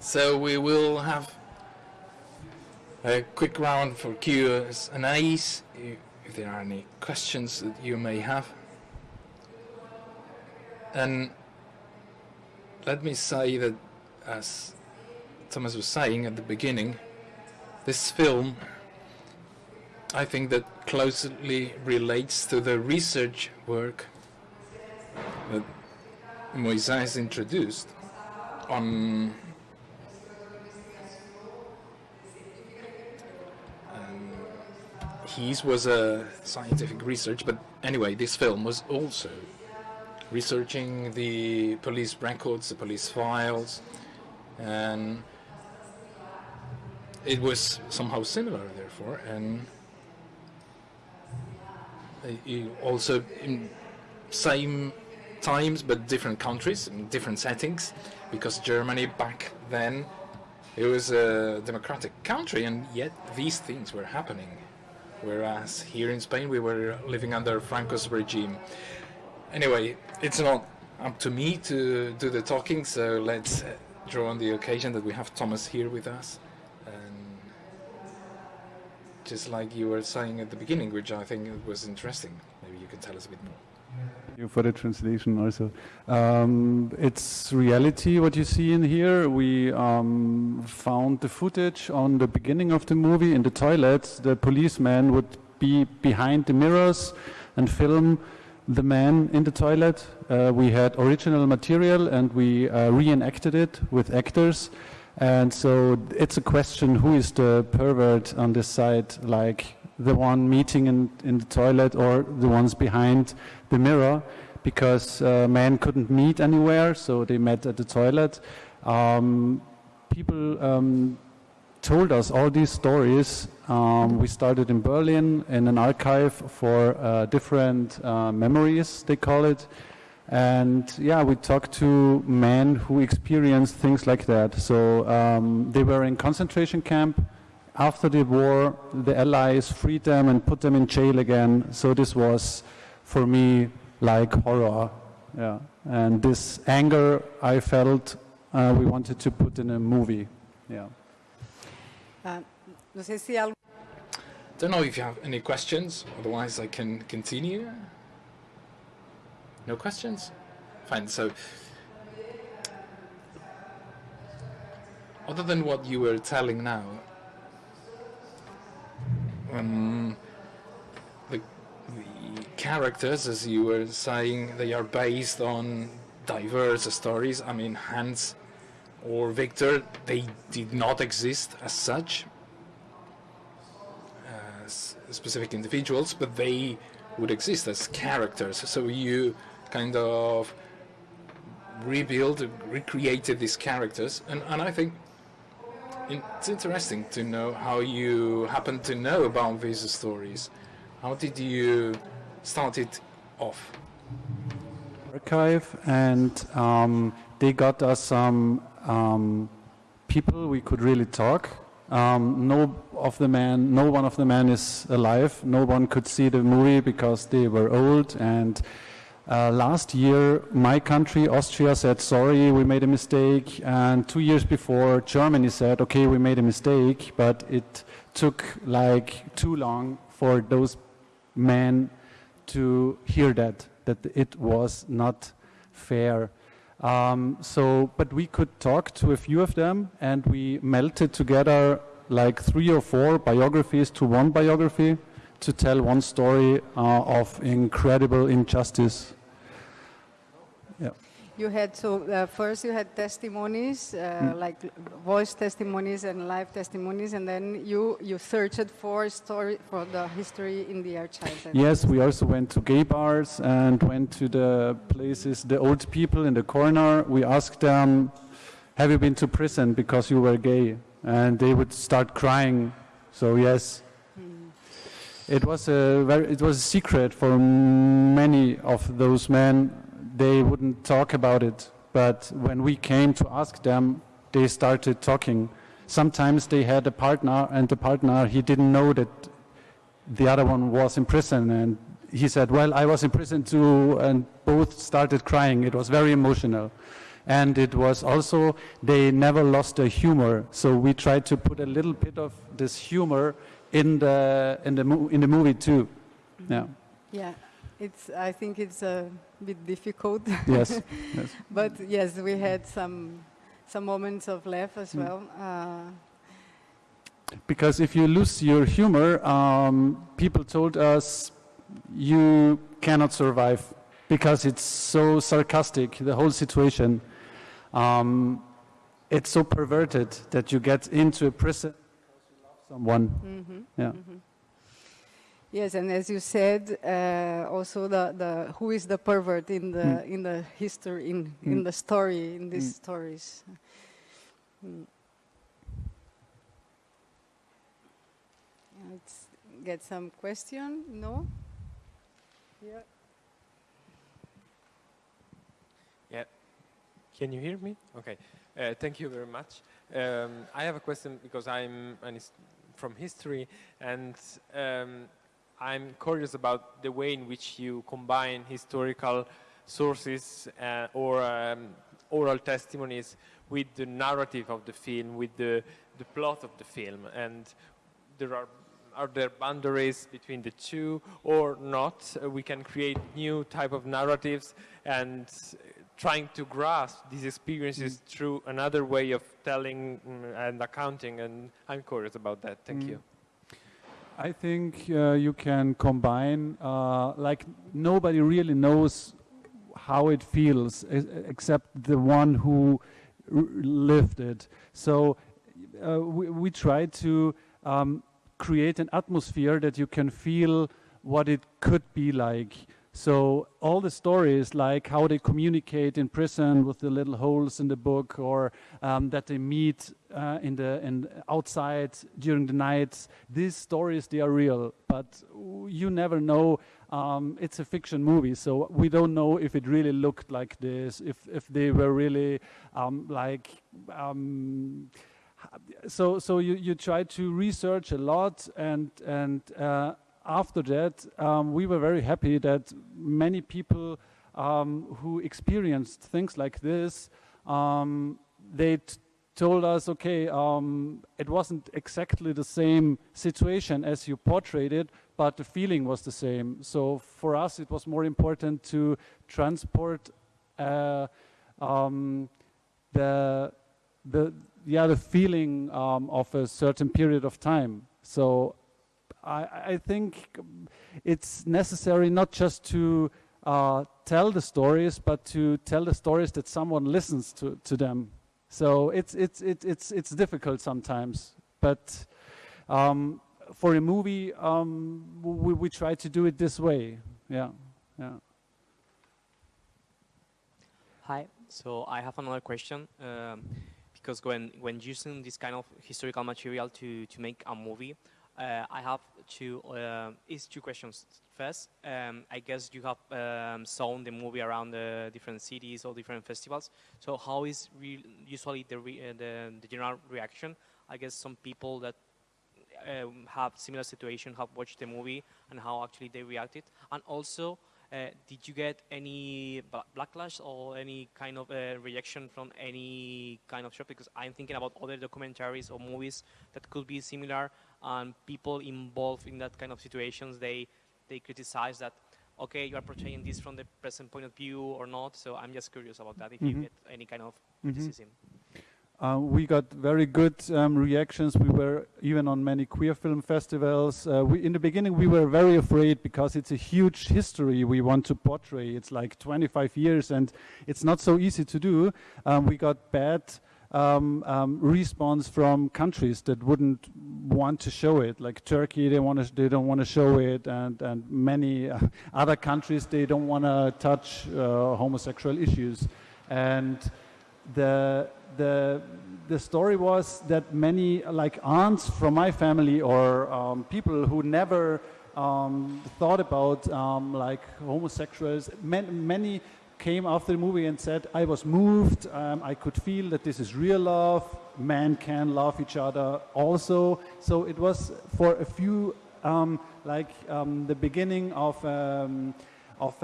So we will have a quick round for Q's and A's, if there are any questions that you may have. And let me say that, as Thomas was saying at the beginning, this film, I think that closely relates to the research work that Moisés introduced on um, his was a scientific research, but anyway, this film was also researching the police records, the police files, and it was somehow similar, therefore, and also in same times but different countries, different settings, because Germany back then it was a democratic country, and yet these things were happening whereas here in Spain we were living under Franco's regime. Anyway, it's not up to me to do the talking, so let's uh, draw on the occasion that we have Thomas here with us. And just like you were saying at the beginning, which I think was interesting, maybe you can tell us a bit more you for the translation also. Um, it's reality what you see in here. We um, found the footage on the beginning of the movie in the toilets. The policeman would be behind the mirrors and film the man in the toilet. Uh, we had original material and we uh, reenacted it with actors. And so it's a question who is the pervert on this side, like the one meeting in, in the toilet or the ones behind the mirror because uh, men couldn't meet anywhere, so they met at the toilet. Um, people um, told us all these stories. Um, we started in Berlin in an archive for uh, different uh, memories, they call it. And yeah, we talked to men who experienced things like that. So um, they were in concentration camp. After the war, the Allies freed them and put them in jail again. So this was for me like horror. Yeah. And this anger I felt uh, we wanted to put in a movie. Yeah. Uh, no sé si algo Don't know if you have any questions, otherwise I can continue. No questions? Fine, so other than what you were telling now, um, characters, as you were saying, they are based on diverse stories. I mean, Hans or Victor, they did not exist as such, as specific individuals, but they would exist as characters. So you kind of rebuilt, recreated these characters, and, and I think it's interesting to know how you happen to know about these stories. How did you start it off? Archive, and um, they got us some um, people we could really talk. Um, no of the man, no one of the men is alive. No one could see the movie because they were old. And uh, last year, my country, Austria, said sorry, we made a mistake. And two years before, Germany said, okay, we made a mistake, but it took like too long for those men to hear that, that it was not fair. Um, so, but we could talk to a few of them and we melted together like three or four biographies to one biography to tell one story uh, of incredible injustice Yeah. you had so uh, first you had testimonies, uh, mm. like voice testimonies and live testimonies, and then you you searched for story for the history in the archives. Yes, we also went to gay bars and went to the places, the old people in the corner. We asked them, "Have you been to prison because you were gay?" And they would start crying. So yes. It was a very, it was a secret for many of those men they wouldn't talk about it. But when we came to ask them, they started talking. Sometimes they had a partner, and the partner, he didn't know that the other one was in prison. And he said, well, I was in prison too, and both started crying. It was very emotional. and it was also they never lost their humor. So we tried to put a little bit of this humor in the in the in the movie too. Yeah. Yeah, it's. I think it's a bit difficult. Yes. yes. but yes, we had some some moments of laugh as Mm. well. Uh, Because if you lose your humor, um, people told us you cannot survive because it's so sarcastic, the whole situation. Um, it's so perverted that you get into a prison because you love someone. mhm, Yeah. mhm. Yes, and as you said, uh, also the, the who is the pervert in the Mm. in the history in in Mm. the story in these Mm. stories. Mm. Let's get some question. No. Yeah. Can you hear me? Okay. Uh, thank you very much. Um, I have a question because I'm an his- from history and um, I'm curious about the way in which you combine historical sources uh, or um, oral testimonies with the narrative of the film, with the, the plot of the film. And there are are there boundaries between the two or not? Uh, we can create new type of narratives and trying to grasp these experiences through another way of telling mm, and accounting. And I'm curious about that. Thank Mm. you. I think uh, you can combine, uh, like nobody really knows how it feels except the one who r- lived it. So uh, we, we try to um, create an atmosphere that you can feel what it could be like. So all the stories, like how they communicate in prison with the little holes in the book, or um, that they meet uh, in the in outside during the nights, these stories they are real, but you never know. Um, it's a fiction movie, so we don't know if it really looked like this, if if they were really um, like. Um, so so you, you try to research a lot and and uh, after that um, we were very happy that many people um, who experienced things like this um, they told us okay um, it wasn't exactly the same situation as you portrayed it but the feeling was the same so for us it was more important to transport uh, um, the the yeah the feeling um, of a certain period of time. So I, I think it's necessary not just to uh, tell the stories, but to tell the stories that someone listens to, to them. So it's it's it's it's it's difficult sometimes, but um, for a movie, um, we, we try to do it this way. Yeah, yeah. Hi. So I have another question. Um, because when, when using this kind of historical material to, to make a movie, I have two, uh, is two questions. First, um, I guess you have um, shown the movie around the different cities or different festivals. So how is usually the, uh, the, the general reaction? I guess some people that um, have similar situation have watched the movie and how actually they reacted. And also, uh, did you get any backlash or any kind of uh, reaction from any kind of shop? Because I'm thinking about other documentaries or movies that could be similar, and people involved in that kind of situations they they criticize that. Okay, you are portraying this from the present point of view or not. So I'm just curious about that. If you Mhm. get any kind of Mhm. criticism. Uh, we got very good um, reactions. We were even on many queer film festivals. Uh, we, in the beginning, we were very afraid because it's a huge history we want to portray. It's like 25 years, and it's not so easy to do. Um, we got bad um, um, response from countries that wouldn't want to show it, like Turkey. They want to, they don't want to show it, and and many uh, other countries they don't want to touch uh, homosexual issues, and the the the story was that many like aunts from my family or um, people who never um, thought about um, like homosexuals man, many came after the movie and said I was moved um, I could feel that this is real love men can love each other also so it was for a few um, like the beginning of of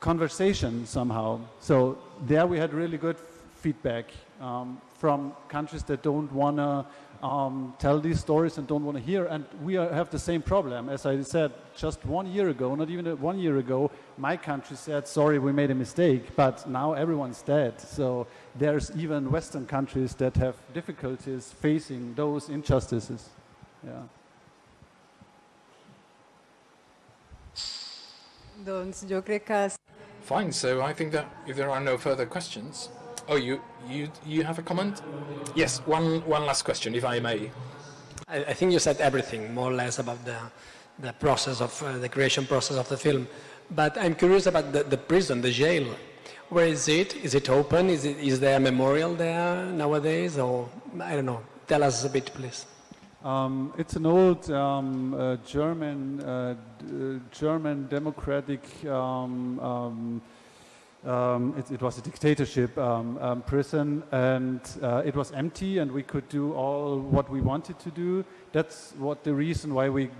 conversation somehow. So there we had really good feedback um, from countries that don't want to um, tell these stories and don't want to hear. And we are, have the same problem. As I said, just one year ago, not even one year ago, my country said, sorry, we made a mistake. But now everyone's dead. So there's even Western countries that have difficulties facing those injustices. Yeah. Doncs jo crec que Fine. So I think that if there are no further questions, oh, you you you have a comment? Yes. One one last question, if I may. I, I think you said everything more or less about the the process of uh, the creation process of the film. But I'm curious about the, the prison, the jail. Where is it? Is it open? Is, it, is there a memorial there nowadays? Or I don't know. Tell us a bit, please. Um, it's an old um, uh, German, uh, d- uh, German democratic. Um, um, it, it was a dictatorship um, um, prison, and uh, it was empty, and we could do all what we wanted to do. That's what the reason why we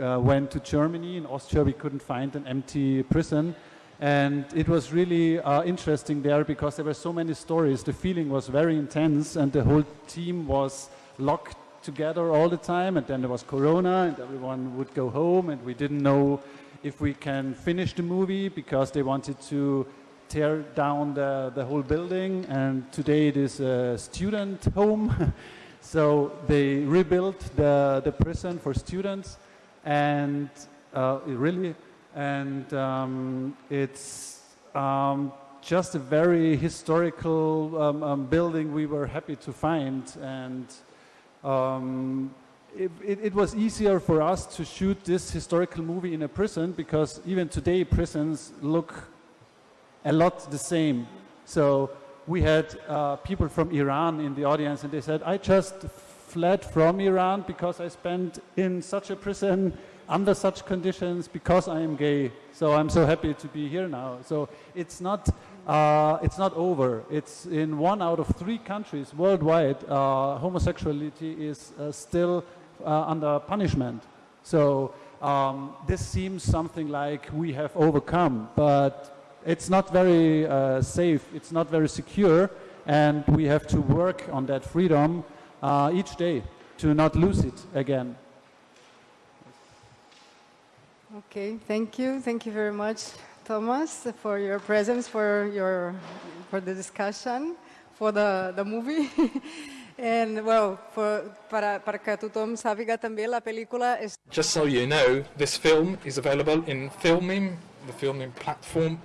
uh, went to Germany. In Austria, we couldn't find an empty prison. And it was really uh, interesting there because there were so many stories. The feeling was very intense, and the whole team was locked together all the time. And then there was Corona, and everyone would go home, and we didn't know if we can finish the movie because they wanted to tear down the, the whole building. And today it is a student home. so they rebuilt the, the prison for students, and uh, really and um, it's um, just a very historical um, um, building we were happy to find and um, it, it, it was easier for us to shoot this historical movie in a prison because even today prisons look a lot the same so we had uh, people from Iran in the audience and they said I just fled from Iran because I spent in such a prison under such conditions because I am gay. So I'm so happy to be here now. So it's not, uh, it's not over. It's in one out of three countries worldwide, uh, homosexuality is uh, still uh, under punishment. So um, this seems something like we have overcome, but it's not very uh, safe, it's not very secure, and we have to work on that freedom uh, each day to not lose it again. Okay, thank you. Thank you very much, Thomas, for your presence, for your for the discussion, for the, the movie. And, well, for, para, para que tothom sàpiga també, la pel·lícula és... Just so you know, this film is available in Filmin, the Filmin platform.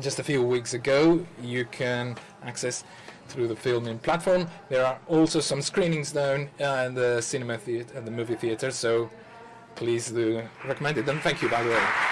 Just a few weeks ago, you can access through the Filmin platform. There are also some screenings down uh, in the cinema theater, the movie theater. So please do recommend it. And thank you, by the way.